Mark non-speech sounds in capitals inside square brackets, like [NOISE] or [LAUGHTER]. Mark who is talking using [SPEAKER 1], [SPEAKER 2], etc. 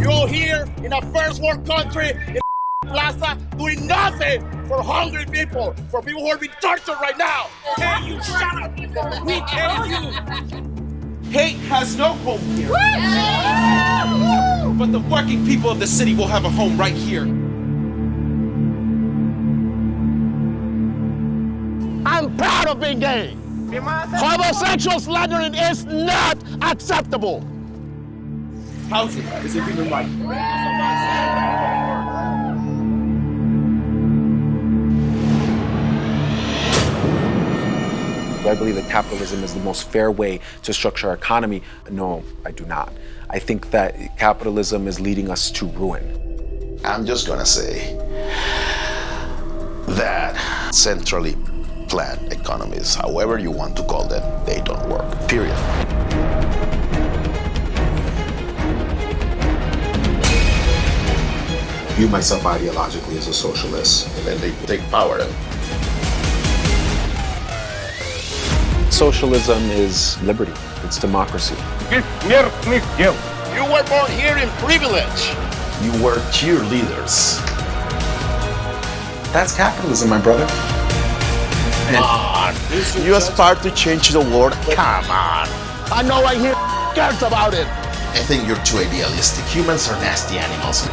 [SPEAKER 1] You're here in a first world country in [LAUGHS] plaza doing nothing for hungry people, for people who are being tortured right now. Hey, you shut up! We tell you!
[SPEAKER 2] Hate has no home here. But the working people of the city will have a home right here.
[SPEAKER 1] I'm proud of being gay. Homosexual slandering is not acceptable.
[SPEAKER 2] Housing is a human right.
[SPEAKER 3] Do I believe that capitalism is the most fair way to structure our economy? No, I do not. I think that capitalism is leading us to ruin.
[SPEAKER 4] I'm just gonna say that centrally planned economies, however you want to call them, they don't work, period.
[SPEAKER 3] view myself ideologically as a socialist.
[SPEAKER 4] And then they take power
[SPEAKER 3] Socialism is liberty, it's democracy.
[SPEAKER 1] You were born here in privilege.
[SPEAKER 4] you were cheerleaders.
[SPEAKER 3] That's capitalism, my brother.
[SPEAKER 4] You aspire to change the world? Come on.
[SPEAKER 1] I know right here [LAUGHS] cares about it.
[SPEAKER 4] I think you're too idealistic. Humans are nasty animals.